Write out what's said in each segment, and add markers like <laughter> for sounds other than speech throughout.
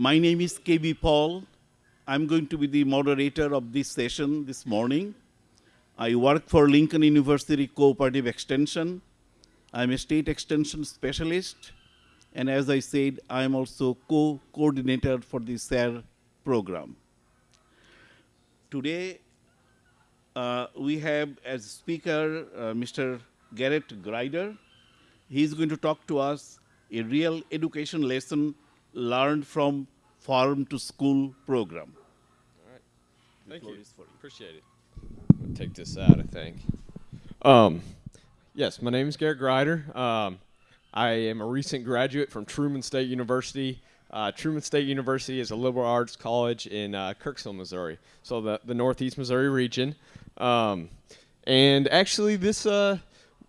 My name is KB Paul. I'm going to be the moderator of this session this morning. I work for Lincoln University Cooperative Extension. I'm a state extension specialist. And as I said, I'm also co-coordinator for the SARE program. Today, uh, we have as speaker uh, Mr. Garrett Grider. He's going to talk to us a real education lesson learned from farm to school program. All right. Thank you. you. Appreciate it. take this out, I think. Um, yes, my name is Garrett Grider. Um, I am a recent graduate from Truman State University. Uh, Truman State University is a liberal arts college in uh, Kirksville, Missouri, so the, the Northeast Missouri region. Um, and actually, this uh,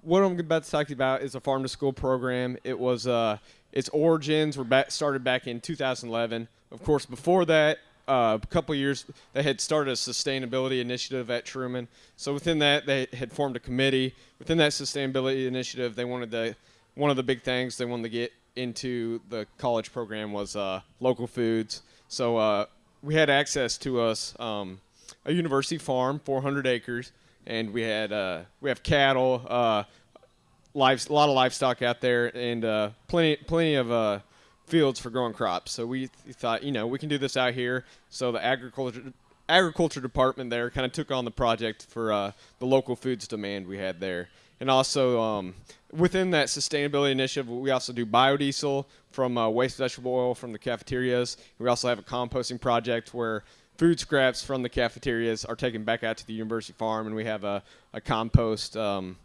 what I'm about to talk to you about is a farm to school program. It was uh, its origins were back, started back in 2011. Of course, before that, uh, a couple years, they had started a sustainability initiative at Truman. So within that, they had formed a committee. Within that sustainability initiative, they wanted to one of the big things they wanted to get into the college program was uh, local foods. So uh, we had access to us um, a university farm, 400 acres, and we had uh, we have cattle, uh, live, a lot of livestock out there, and uh, plenty plenty of uh, fields for growing crops. So we th- thought, you know, we can do this out here. So the agriculture agriculture department there kind of took on the project for uh, the local foods demand we had there. And also um, within that sustainability initiative, we also do biodiesel from uh, waste vegetable oil from the cafeterias. We also have a composting project where food scraps from the cafeterias are taken back out to the university farm, and we have a, a compost, um,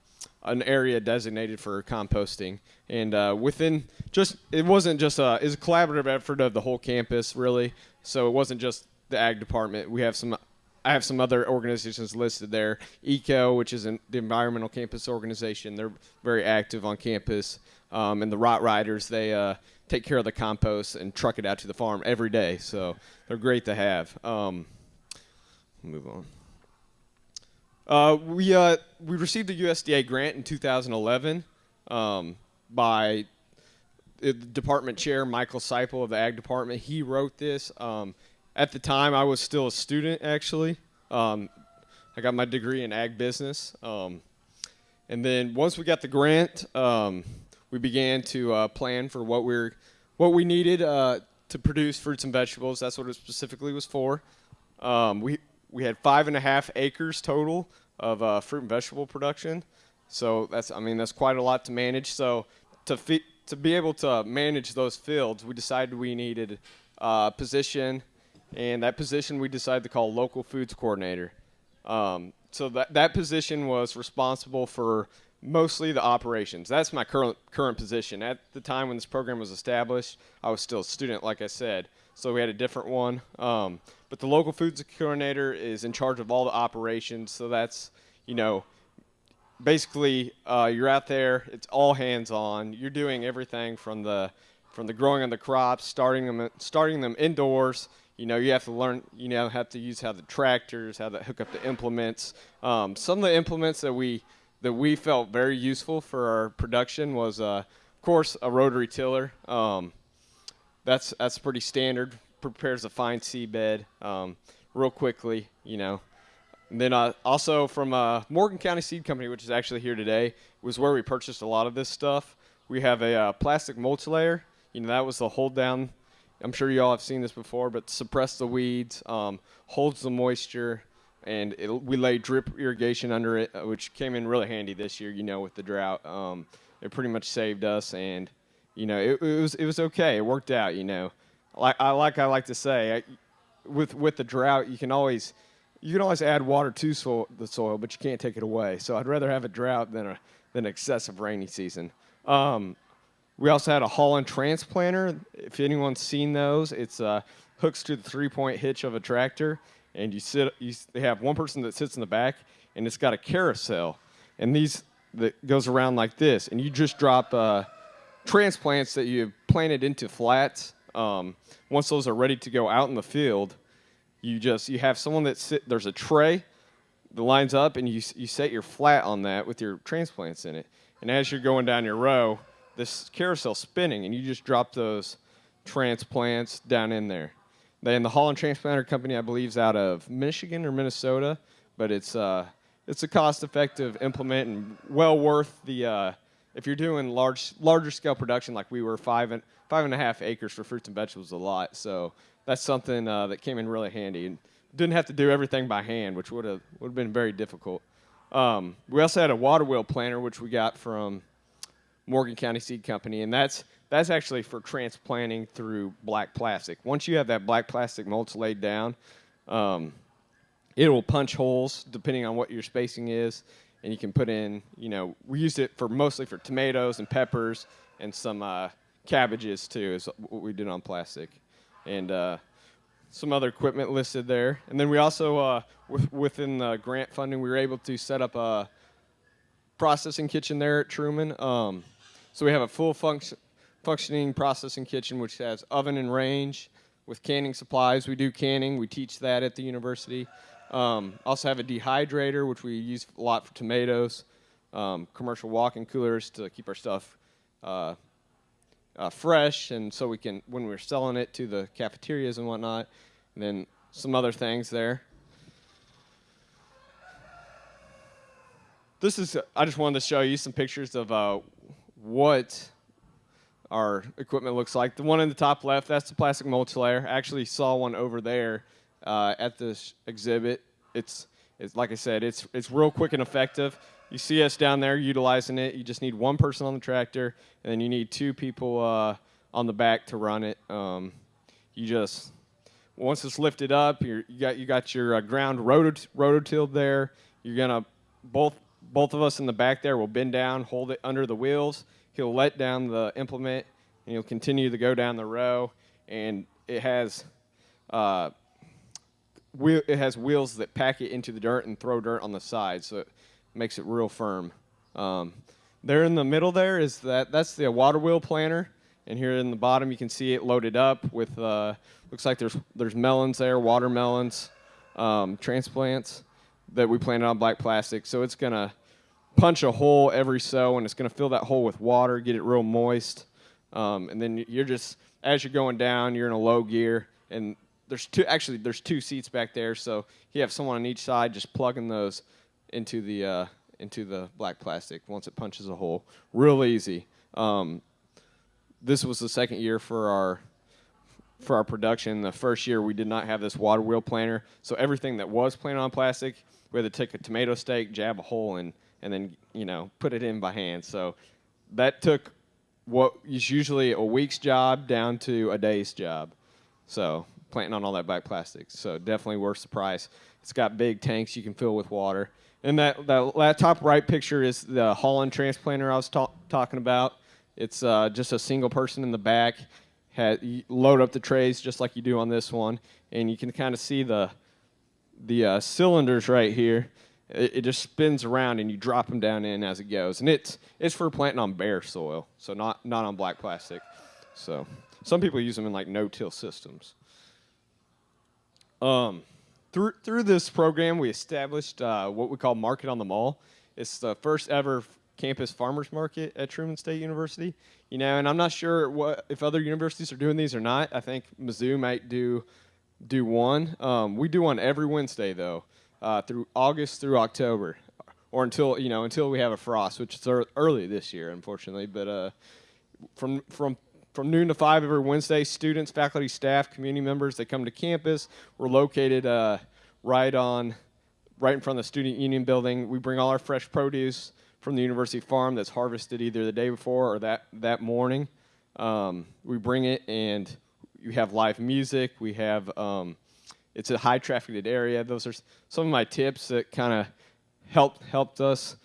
an area designated for composting. And uh, within just, it wasn't just a, it's a collaborative effort of the whole campus, really. So it wasn't just the ag department. We have some I have some other organizations listed there. ECO, which is an, the environmental campus organization, they're very active on campus. Um, and the Rot Riders, they uh, take care of the compost and truck it out to the farm every day. So they're great to have. Um, move on. Uh, we uh, we received a USDA grant in 2011 um, by the department chair Michael Seipel of the ag department. He wrote this. Um, at the time, I was still a student actually. Um, I got my degree in ag business. Um, and then once we got the grant, um, we began to uh, plan for what we're what we needed uh, to produce fruits and vegetables. That's what it specifically was for. Um, we we had five and a half acres total of uh, fruit and vegetable production. So that's I mean that's quite a lot to manage. So to to be able to manage those fields, we decided we needed a position, and that position we decided to call local foods coordinator. Um, so that that position was responsible for mostly the operations. That's my current current position. At the time when this program was established, I was still a student, like I said. So we had a different one. Um, but the local foods coordinator is in charge of all the operations. So that's you know, basically uh, you're out there. It's all hands on. You're doing everything from the from the growing of the crops, starting them starting them indoors. You know, you have to learn. You know, have to use how the tractors, how to hook up the implements. Um, some of the implements that we that we felt very useful for our production was, uh, of course, a rotary tiller. Um, that's that's pretty standard. Prepares a fine seedbed um, real quickly, you know. And then uh, also from uh, Morgan County Seed Company, which is actually here today, was where we purchased a lot of this stuff. We have a uh, plastic mulch layer. You know, that was the hold down. I'm sure you all have seen this before, but suppress the weeds, um, holds the moisture, and it, we laid drip irrigation under it, uh, which came in really handy this year. You know, with the drought, um, it pretty much saved us, and you know, it, it, was it was okay. It worked out. You know, like I like I like to say, I, with with the drought, you can always you can always add water to soil, the soil, but you can't take it away. So I'd rather have a drought than a than excessive rainy season. Um, we also had a Holland transplanter. If anyone's seen those, it's uh, hooks to the three-point hitch of a tractor and you sit you they have one person that sits in the back and it's got a carousel and these that goes around like this and you just drop uh, transplants that you've planted into flats um, once those are ready to go out in the field you just you have someone that sit there's a tray that lines up and you, you set your flat on that with your transplants in it and as you're going down your row this carousel spinning and you just drop those transplants down in there. Then the Holland Transplanter Company, I believe, is out of Michigan or Minnesota, but it's uh, it's a cost-effective implement and well worth the. Uh, if you're doing large, larger scale production like we were, five and five and a half acres for fruits and vegetables, a lot. So that's something uh, that came in really handy and didn't have to do everything by hand, which would have would have been very difficult. Um, we also had a water wheel planter, which we got from Morgan County Seed Company, and that's that's actually for transplanting through black plastic. Once you have that black plastic mulch laid down, um, it will punch holes depending on what your spacing is, and you can put in. You know, we used it for mostly for tomatoes and peppers and some uh, cabbages too. Is what we did on plastic, and uh, some other equipment listed there. And then we also, uh, within the grant funding, we were able to set up a processing kitchen there at Truman. Um, so we have a full function, functioning processing kitchen, which has oven and range with canning supplies. We do canning. We teach that at the university. Um, also have a dehydrator, which we use a lot for tomatoes. Um, commercial walk-in coolers to keep our stuff uh, uh, fresh, and so we can when we're selling it to the cafeterias and whatnot. And then some other things there. This is I just wanted to show you some pictures of uh, what our equipment looks like. The one in the top left, that's the plastic mulch layer. I actually saw one over there uh, at this exhibit. It's, it's like I said, it's it's real quick and effective. You see us down there utilizing it. You just need one person on the tractor, and then you need two people uh, on the back to run it. Um, you just once it's lifted up, you got you got your uh, ground rototilled there. You're gonna both both of us in the back there will bend down, hold it under the wheels. He'll let down the implement, and he'll continue to go down the row. And it has uh, wheel, it has wheels that pack it into the dirt and throw dirt on the side, so it makes it real firm. Um, there in the middle there is that that's the water wheel planter, and here in the bottom you can see it loaded up with uh, looks like there's there's melons there, watermelons, um, transplants that we planted on black plastic. So it's gonna punch a hole every so, and it's gonna fill that hole with water, get it real moist, um, and then you're just as you're going down, you're in a low gear, and there's two actually there's two seats back there, so you have someone on each side just plugging those into the uh, into the black plastic once it punches a hole. Real easy. Um, this was the second year for our for our production. The first year we did not have this water wheel planter, so everything that was planted on plastic, we had to take a tomato stake, jab a hole in, and then you know put it in by hand. So that took what is usually a week's job down to a day's job. So planting on all that black plastic. So definitely worth the price. It's got big tanks you can fill with water. And that, that, top right picture is the Holland transplanter I was ta- talking about. It's uh, just a single person in the back. Had, load up the trays just like you do on this one, and you can kind of see the the uh, cylinders right here. It, it, just spins around, and you drop them down in as it goes. And it's it's for planting on bare soil, so not not on black plastic. So some people use them in like no-till systems. Um, through through this program, we established uh, what we call Market on the Mall. It's the first ever campus farmers market at Truman State University. You know, and I'm not sure what if other universities are doing these or not. I think Mizzou might do do one. Um, we do one every Wednesday though, uh, through August through October, or until you know until we have a frost, which is early this year, unfortunately. But uh, from from from noon to five every Wednesday. Students, faculty, staff, community members that come to campus. We're located uh, right on, right in front of the Student Union building. We bring all our fresh produce from the university farm that's harvested either the day before or that that morning. Um, we bring it and we have live music. We have um, it's a high trafficked area. Those are some of my tips that kind of helped helped us.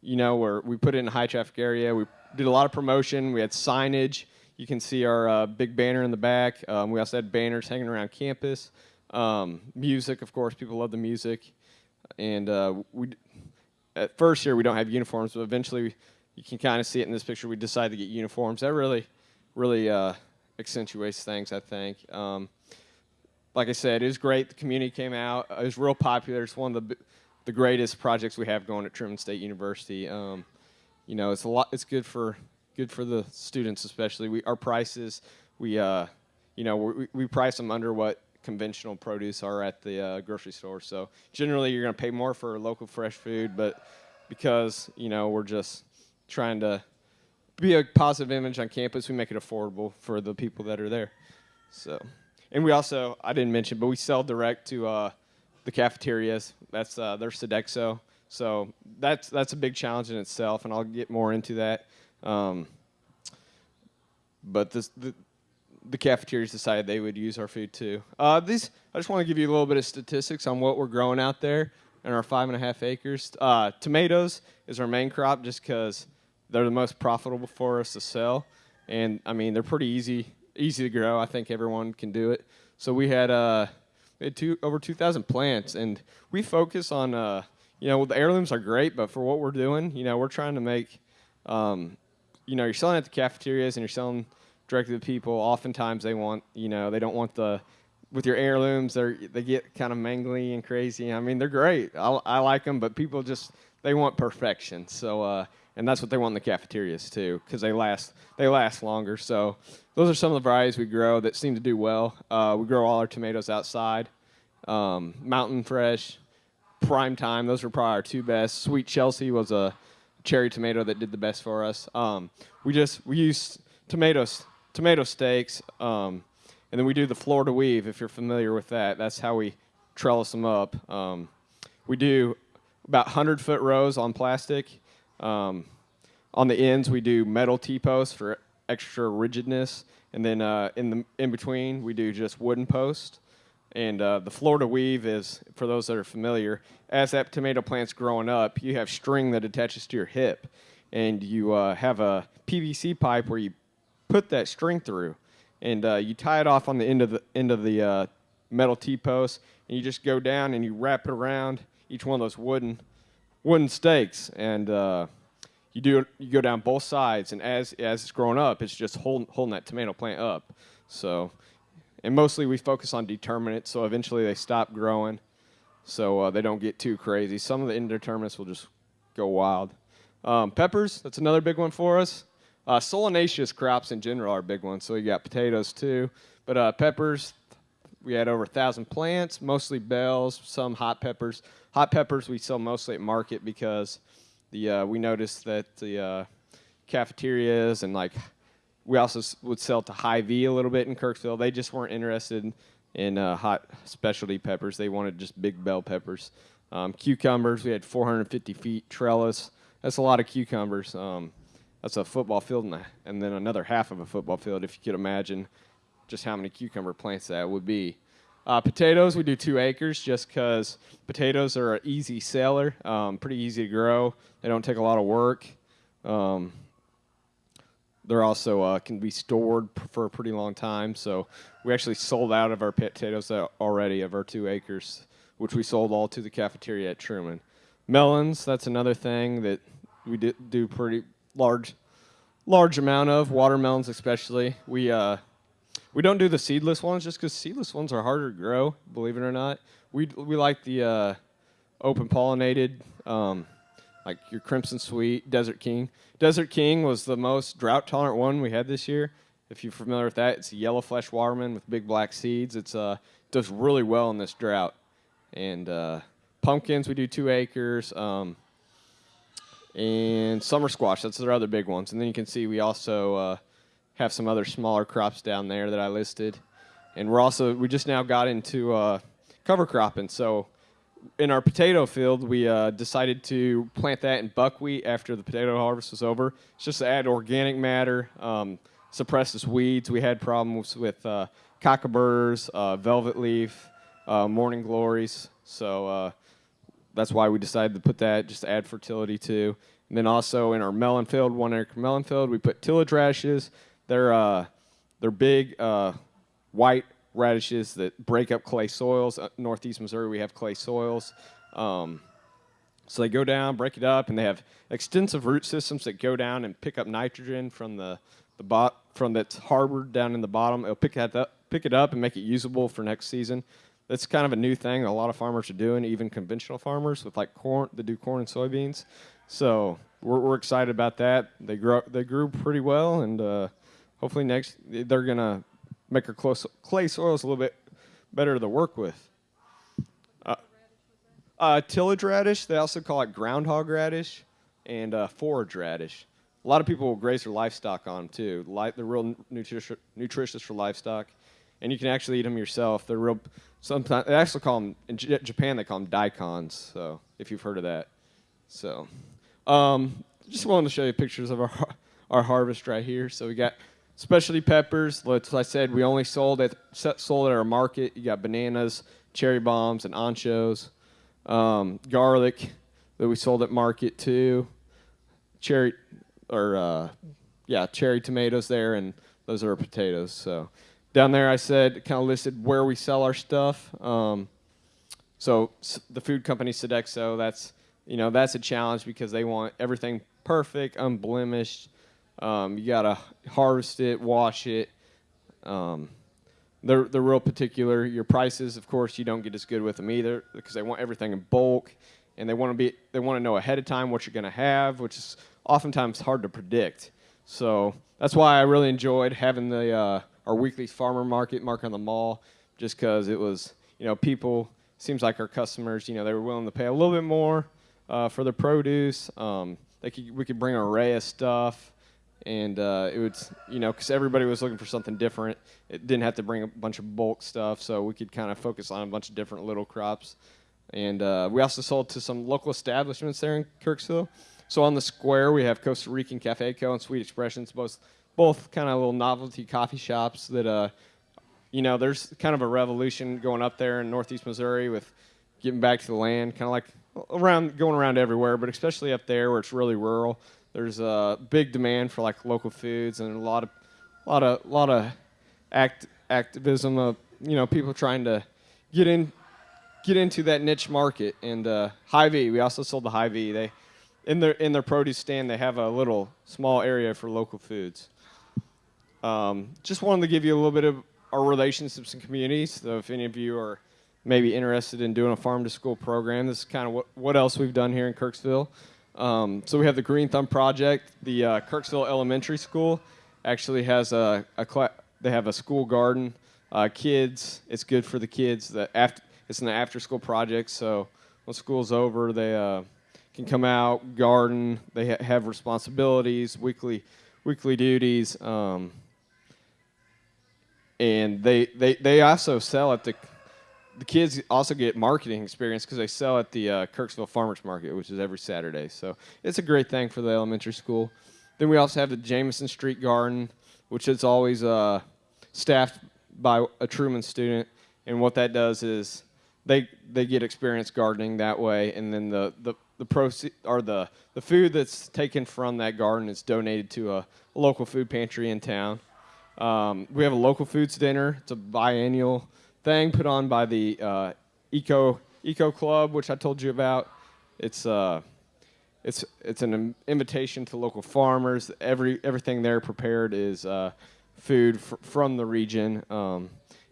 You know, where we put it in a high traffic area. We did a lot of promotion. We had signage. You can see our uh, big banner in the back. Um, we also had banners hanging around campus. Um, music, of course, people love the music. And uh, we, at first here, we don't have uniforms, but eventually, you can kind of see it in this picture. We decided to get uniforms. That really, really uh, accentuates things, I think. Um, like I said, it was great. The community came out. It was real popular. It's one of the the greatest projects we have going at Truman State University. Um, you know, it's a lot. It's good for good for the students, especially. We our prices we uh, you know, we, we price them under what conventional produce are at the uh, grocery store. So generally, you're going to pay more for local fresh food, but because you know we're just trying to be a positive image on campus, we make it affordable for the people that are there. So, and we also I didn't mention, but we sell direct to uh, the cafeterias. That's uh, their Sodexo. So that's that's a big challenge in itself, and I'll get more into that. Um, but this, the the cafeterias decided they would use our food too. Uh, these I just want to give you a little bit of statistics on what we're growing out there in our five and a half acres. Uh, tomatoes is our main crop, just because they're the most profitable for us to sell, and I mean they're pretty easy easy to grow. I think everyone can do it. So we had uh, we had two, over 2,000 plants, and we focus on uh, you know the heirlooms are great, but for what we're doing, you know we're trying to make um, you know you're selling at the cafeterias and you're selling directly to people. Oftentimes they want you know they don't want the with your heirlooms they they get kind of mangly and crazy. I mean they're great. I, I like them, but people just they want perfection. So. Uh, and that's what they want in the cafeterias too, because they last they last longer. So those are some of the varieties we grow that seem to do well. Uh, we grow all our tomatoes outside. Um, Mountain Fresh, Prime Time, those are probably our two best. Sweet Chelsea was a cherry tomato that did the best for us. Um, we just we use tomatoes tomato stakes, um, and then we do the Florida weave. If you're familiar with that, that's how we trellis them up. Um, we do about 100 foot rows on plastic um, on the ends, we do metal T-posts for extra rigidness, and then uh, in the in between, we do just wooden posts. And uh, the Florida weave is, for those that are familiar, as that tomato plant's growing up, you have string that attaches to your hip, and you uh, have a PVC pipe where you put that string through, and uh, you tie it off on the end of the end of the uh, metal T-post, and you just go down and you wrap it around each one of those wooden wooden stakes, and uh, you do you go down both sides, and as as it's growing up, it's just holding holding that tomato plant up. So, and mostly we focus on determinate, so eventually they stop growing, so uh, they don't get too crazy. Some of the indeterminates will just go wild. Um, peppers, that's another big one for us. Uh, solanaceous crops in general are big ones, so you got potatoes too. But uh, peppers, we had over a thousand plants, mostly bells, some hot peppers. Hot peppers we sell mostly at market because the uh, we noticed that the uh, cafeterias and like we also would sell to Hy-Vee a little bit in Kirksville. They just weren't interested in uh, hot specialty peppers. They wanted just big bell peppers. Um, cucumbers, we had 450 feet trellis. That's a lot of cucumbers. Um, that's a football field and, a, and then another half of a football field, if you could imagine just how many cucumber plants that would be. Uh, potatoes, we do two acres just because potatoes are an easy seller, um, pretty easy to grow. They don't take a lot of work. Um, they're also uh, can be stored for a pretty long time. So we actually sold out of our potatoes already of our two acres, which we sold all to the cafeteria at Truman. Melons, that's another thing that we do pretty large, large amount of watermelons, especially. We uh, we don't do the seedless ones just because seedless ones are harder to grow. Believe it or not, we we like the uh, open pollinated, um, like your Crimson Sweet, Desert King. Desert King was the most drought tolerant one we had this year. If you're familiar with that, it's a yellow flesh waterman with big black seeds. It's uh does really well in this drought. And uh, pumpkins, we do two acres. Um, and summer squash, that's their other big ones. And then you can see we also uh, have some other smaller crops down there that I listed. And we're also, we just now got into uh, cover cropping. So in our potato field, we uh, decided to plant that in buckwheat after the potato harvest was over. It's just to add organic matter, um, suppresses weeds. We had problems with uh, cockleburs, uh, velvet leaf, uh, morning glories. So uh, that's why we decided to put that, just to add fertility to. And then also in our melon field, one acre melon field, we put tillage radishes, they're uh, they're big uh, white radishes that break up clay soils. Uh, Northeast Missouri, we have clay soils. Um, so they go down, break it up, and they have extensive root systems that go down and pick up nitrogen from the the bot from that's harbored down in the bottom. It'll pick that up, pick it up and make it usable for next season. That's kind of a new thing a lot of farmers are doing, even conventional farmers with like corn that do corn and soybeans. So we're, we're excited about that. They grow they grew pretty well and. Uh, hopefully next they're gonna make our close, clay soils a little bit better to work with. Uh, uh, tillage radish, they also call it groundhog radish and uh, forage radish. A lot of people will graze their livestock on them too. Li- they're real nutritious, nutritious for livestock, and you can actually eat them yourself. They're real. Sometimes they actually call them in J- Japan. They call them daikons. So if you've heard of that, so um, just wanted to show you pictures of our <laughs> our harvest right here. So we got specialty peppers. Like I said, we only sold at sold at our market. You got bananas, cherry bombs, and anchos. Um, garlic that we sold at market too. Cherry or uh, yeah, cherry tomatoes there, and those are potatoes. So down there, I said kind of listed where we sell our stuff. Um, so the food company Sodexo, that's you know that's a challenge because they want everything perfect, unblemished. Um, you gotta harvest it, wash it. Um, they're they're real particular. Your prices, of course, you don't get as good with them either because they want everything in bulk, and they want to be they want to know ahead of time what you're gonna have, which is oftentimes hard to predict. So that's why I really enjoyed having the uh, our weekly farmer market market on the mall, just because it was you know people seems like our customers you know they were willing to pay a little bit more uh, for their produce. Um, they could we could bring an array of stuff, and uh, it was you know because everybody was looking for something different. It didn't have to bring a bunch of bulk stuff, so we could kind of focus on a bunch of different little crops. And uh, we also sold to some local establishments there in Kirksville. So on the square, we have Costa Rican Cafe Co. and Sweet Expressions, both both kind of little novelty coffee shops that, uh, you know, there's kind of a revolution going up there in Northeast Missouri with getting back to the land, kind of like around going around everywhere, but especially up there where it's really rural. There's a big demand for like local foods and a lot of, lot of, lot of act activism of you know people trying to get in, get into that niche market. And uh, Hy-Vee, we also sold the Hy-Vee. They in their in their produce stand they have a little small area for local foods. Um, just wanted to give you a little bit of our relationships and communities. So if any of you are maybe interested in doing a farm to school program, this is kind of what, what else we've done here in Kirksville. Um, so we have the Green Thumb Project. The uh, Kirksville Elementary School actually has a, a they have a school garden. Uh, kids, it's good for the kids. The after, it's an after school project. So when school's over, they uh, can come out, garden. They ha- have responsibilities, weekly weekly duties, um, and they, they they also sell at the the kids also get marketing experience because they sell at the uh, Kirksville Farmers Market, which is every Saturday. So it's a great thing for the elementary school. Then we also have the Jameson Street Garden, which is always uh, staffed by a Truman student. And what that does is they they get experience gardening that way, and then the the the proceed or the the food that's taken from that garden is donated to a, a local food pantry in town. Um, we have a local foods dinner. It's a biannual thing put on by the uh, Eco Eco Club, which I told you about. It's uh, it's it's an invitation to local farmers. Every everything there prepared is uh, food fr- from the region. Um,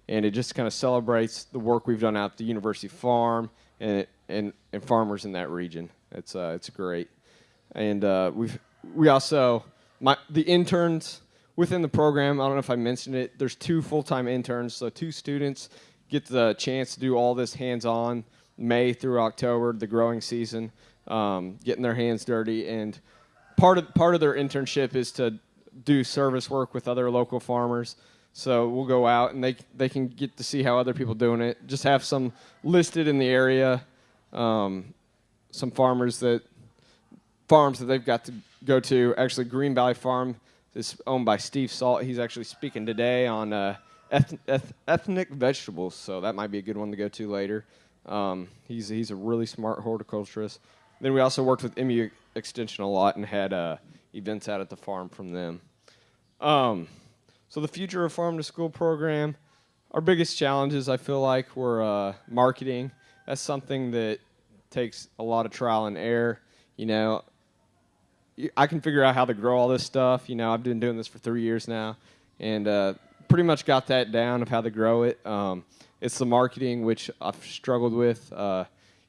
and it just kind of celebrates the work we've done out at the University Farm and and, and farmers in that region. It's uh, it's great, and uh, we've we also my the interns within the program. I don't know if I mentioned it. There's two full-time interns, so two students get the chance to do all this hands-on May through October, the growing season, um, getting their hands dirty, and part of part of their internship is to do service work with other local farmers. So we'll go out and they they can get to see how other people doing it. Just have some listed in the area, um, some farmers that farms that they've got to go to. Actually, Green Valley Farm is owned by Steve Salt. He's actually speaking today on uh, eth- eth- ethnic vegetables, so that might be a good one to go to later. Um, he's he's a really smart horticulturist. Then we also worked with MU Extension a lot and had uh, events out at the farm from them. Um, so the future of farm to school program, our biggest challenges I feel like were uh, marketing. That's something that takes a lot of trial and error. You know, I can figure out how to grow all this stuff. You know, I've been doing this for three years now, and uh, pretty much got that down of how to grow it. Um, it's the marketing which I've struggled with. Uh,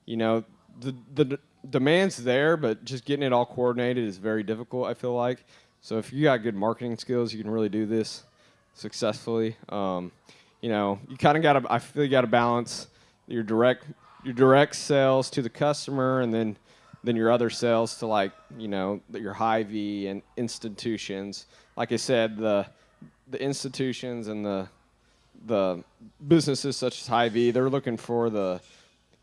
you know, the the demand's there, but just getting it all coordinated is very difficult. I feel like. So if you got good marketing skills, you can really do this. successfully. Um, you know, you kind of got to. I feel you got to balance your direct your direct sales to the customer, and then then your other sales to like you know your Hy-Vee and institutions. Like I said, the the institutions and the the businesses such as Hy-Vee, they're looking for the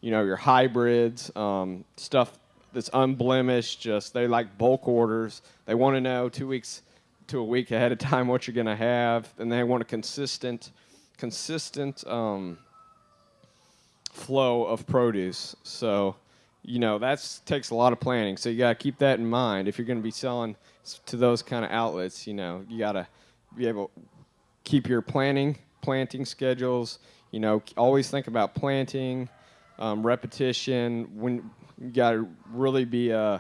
you know your hybrids, um, stuff that's unblemished. Just they like bulk orders. They want to know two weeks to a week ahead of time what you're going to have, and they want a consistent, consistent um, flow of produce. So, you know, that takes a lot of planning. So you got to keep that in mind if you're going to be selling to those kind of outlets. You know, you got to be able to keep your planning, planting schedules. You know, always think about planting, um, repetition. When you got to really be uh,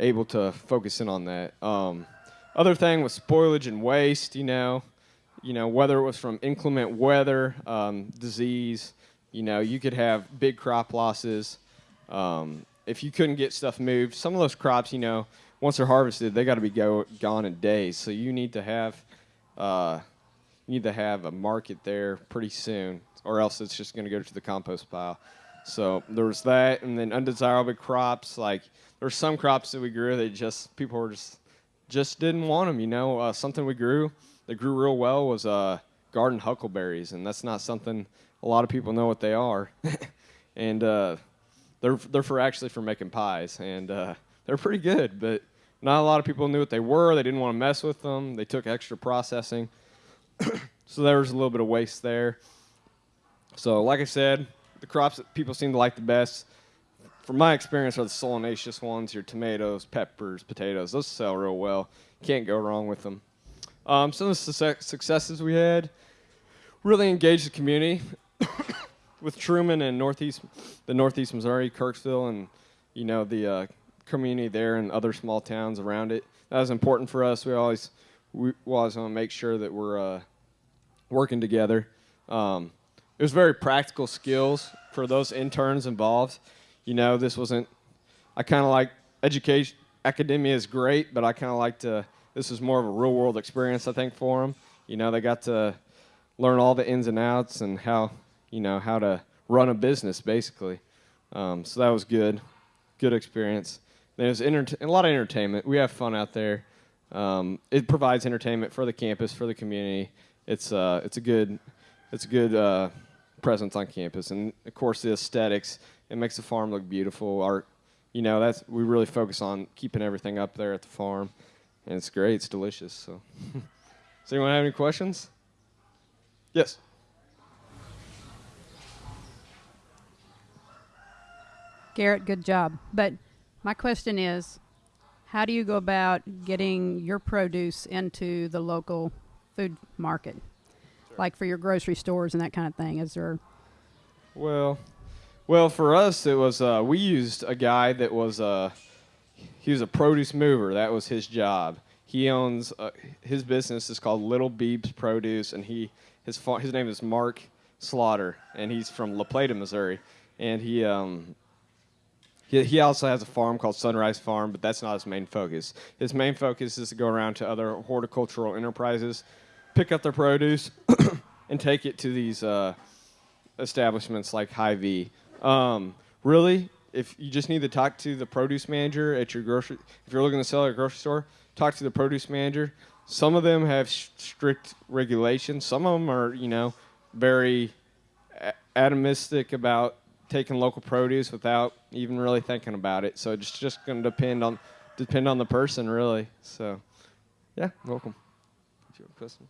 able to focus in on that. Um, other thing was spoilage and waste. You know, you know whether it was from inclement weather, um, disease. You know, you could have big crop losses um, if you couldn't get stuff moved. Some of those crops, you know, once they're harvested, they got to be go, gone in days. So you need to have uh, you need to have a market there pretty soon, or else it's just going to go to the compost pile. So there was that, and then undesirable crops. Like there's some crops that we grew that just people were just just didn't want them. You know, uh, something we grew that grew real well was uh, garden huckleberries, and that's not something a lot of people know what they are. <laughs> and uh, they're they're for actually for making pies, and uh, they're pretty good, but not a lot of people knew what they were. They didn't want to mess with them. They took extra processing, <clears throat> so there was a little bit of waste there. So, like I said, the crops that people seem to like the best from my experience, are the solanaceous ones, your tomatoes, peppers, potatoes. Those sell real well. Can't go wrong with them. Um, some of the su- successes we had really engaged the community with Truman and Northeast, the Northeast Missouri, Kirksville, and you know the uh, community there and other small towns around it. That was important for us. We always we always want to make sure that we're uh, working together. Um, it was very practical skills for those interns involved you know, this wasn't. I kind of like education. Academia is great, but I kind of like to. This is more of a real world experience, I think, for them. You know, they got to learn all the ins and outs and how you know how to run a business, basically. Um, so that was good, good experience. There's a lot of entertainment. We have fun out there. Um, it provides entertainment for the campus, for the community. It's uh, it's a good, it's a good uh, presence on campus, and of course the aesthetics. It makes the farm look beautiful. Our, you know, that's we really focus on keeping everything up there at the farm, and it's great. It's delicious. So, <laughs> does anyone have any questions? Yes. Garrett, good job. But my question is, how do you go about getting your produce into the local food market, sure. like for your grocery stores and that kind of thing? Is there? Well, well, for us, it was uh, we used a guy that was uh, he was a produce mover. That was his job. He owns uh, his business is called Little Beebs Produce, and he his his name is Mark Slaughter, and he's from La Plata, Missouri, and he um, he, he also has a farm called Sunrise Farm, but that's not his main focus. His main focus is to go around to other horticultural enterprises, pick up their produce, <coughs> and take it to these uh, establishments like Hy-Vee um, really, if you just need to talk to the produce manager at your grocery, if you're looking to sell at a grocery store, talk to the produce manager. Some of them have strict regulations. Some of them are, you know, very atomistic about taking local produce without even really thinking about it. So it's just going to depend on depend on the person, really. So, yeah, welcome. If you have a question.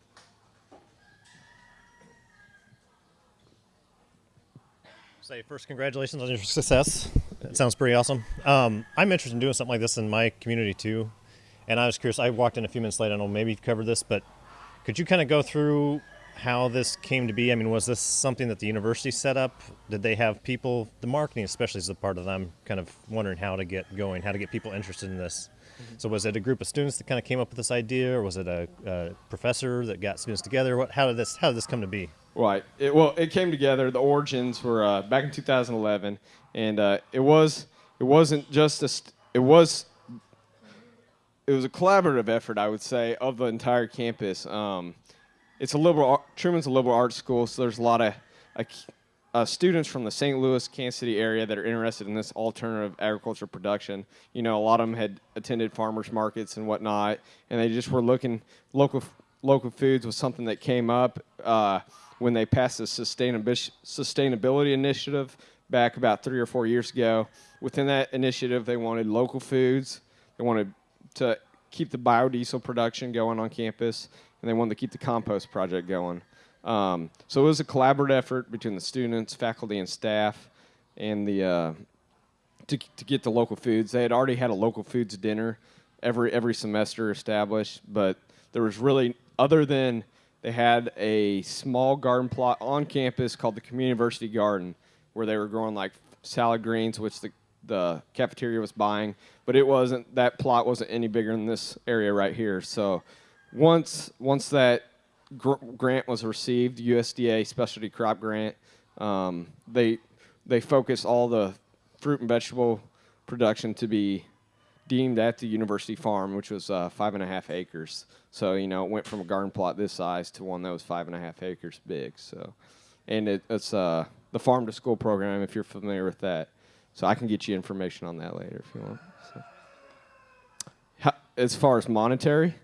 say first, congratulations on your success. It sounds pretty awesome. Um, I'm interested in doing something like this in my community too, and I was curious. I walked in a few minutes late. I know maybe you've covered this, but could you kind of go through how this came to be? I mean, was this something that the university set up? Did they have people? The marketing, especially, is a part of them. Kind of wondering how to get going, how to get people interested in this. Mm-hmm. So, was it a group of students that kind of came up with this idea, or was it a, a professor that got students together? What? How did this? How did this come to be? Right. It, well, it came together. The origins were uh, back in 2011, and uh, it was it wasn't just a st- it was it was a collaborative effort, I would say, of the entire campus. Um, it's a liberal. Truman's a liberal arts school, so there's a lot of uh, students from the St. Louis, Kansas City area that are interested in this alternative agriculture production. You know, a lot of them had attended farmers markets and whatnot, and they just were looking local local foods was something that came up uh, when they passed the sustainability initiative back about three or four years ago. Within that initiative, they wanted local foods. They wanted to keep the biodiesel production going on campus, and they wanted to keep the compost project going. Um, so it was a collaborative effort between the students, faculty, and staff, and the uh, to, to get the local foods. They had already had a local foods dinner every every semester established, but there was really other than they had a small garden plot on campus called the Community University Garden, where they were growing like salad greens, which the the cafeteria was buying, but it wasn't that plot wasn't any bigger than this area right here. So once once that gr- grant was received, USDA specialty crop grant, um, they they focused all the fruit and vegetable production to be deemed at the university farm, which was uh, five and a half acres. So you know, it went from a garden plot this size to one that was five and a half acres big. So, and it, it's uh, the farm to school program if you're familiar with that. So I can get you information on that later if you want. So. How, as far as monetary,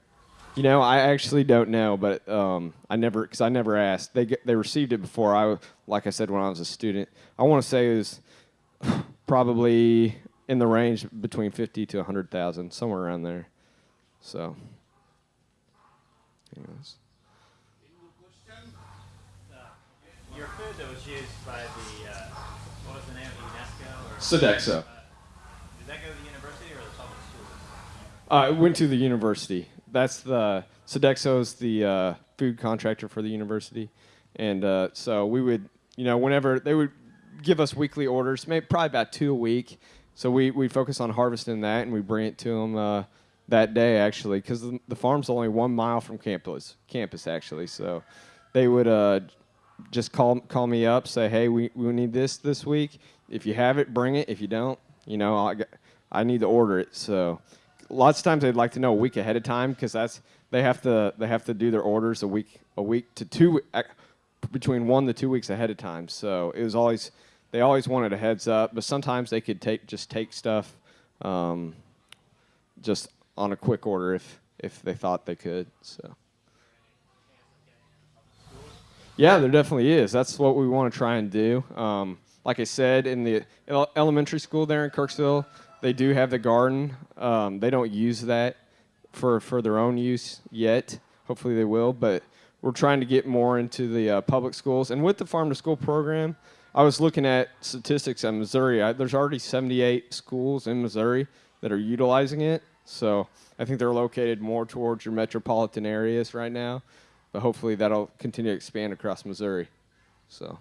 you know, I actually don't know, but um, I never because I never asked. They get, they received it before I, like I said, when I was a student. I want to say it was probably in the range between fifty to hundred thousand, somewhere around there. So, anyways. Your food that was used by the, uh, what was the name of UNESCO or? Sodexo. Uh, Did that go to the university or the public schools? Uh, I went to the university. That's the Sodexo's the uh, food contractor for the university, and uh, so we would, you know, whenever they would give us weekly orders, maybe probably about two a week. So we we focus on harvesting that, and we bring it to them uh, that day actually, because the, the farm's only one mile from campus. Campus actually, so they would uh, just call call me up, say, hey, we, we need this this week. If you have it, bring it. If you don't, you know, I, I need to order it. So lots of times they'd like to know a week ahead of time because that's they have to they have to do their orders a week a week to two between one to two weeks ahead of time. So it was always they always wanted a heads up, but sometimes they could take just take stuff um, just on a quick order if if they thought they could. So. Yeah, there definitely is. That's what we want to try and do. Um, like I said, in the elementary school there in Kirksville, they do have the garden. Um, they don't use that for for their own use yet. Hopefully, they will. But we're trying to get more into the uh, public schools. And with the farm to school program, I was looking at statistics in Missouri. I, there's already 78 schools in Missouri that are utilizing it. So I think they're located more towards your metropolitan areas right now but hopefully that'll continue to expand across Missouri. So.